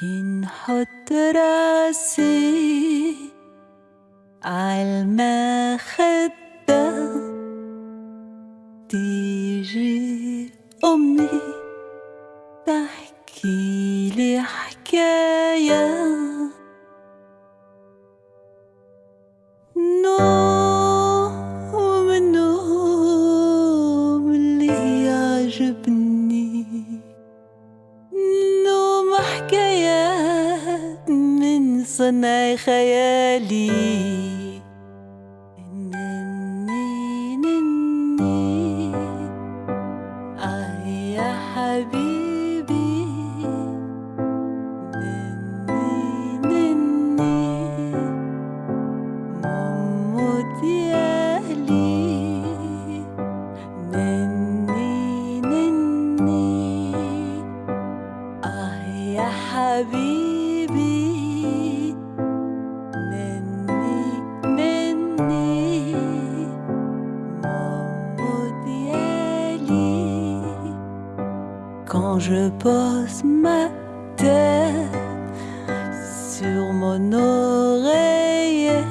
كي نحط راسي عالمخدة تيجي أمي تحكي لي حكاية. صنع خيالي. يا حبيبي. نني نني ديالي نني نني آه يا حبيبي. Quand je pose ma tête sur mon oreiller.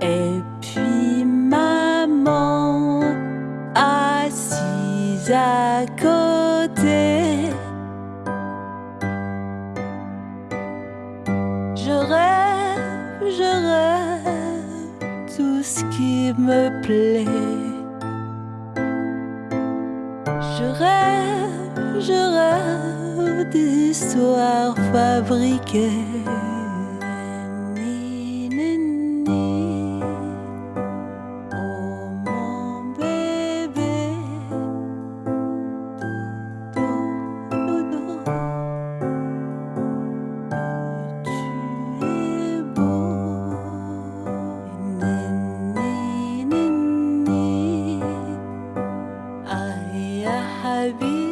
Et puis maman assise à côté. Je rêve, je rêve tout ce qui me plaît rêve, je rêve d'histoires fabriquées I'll be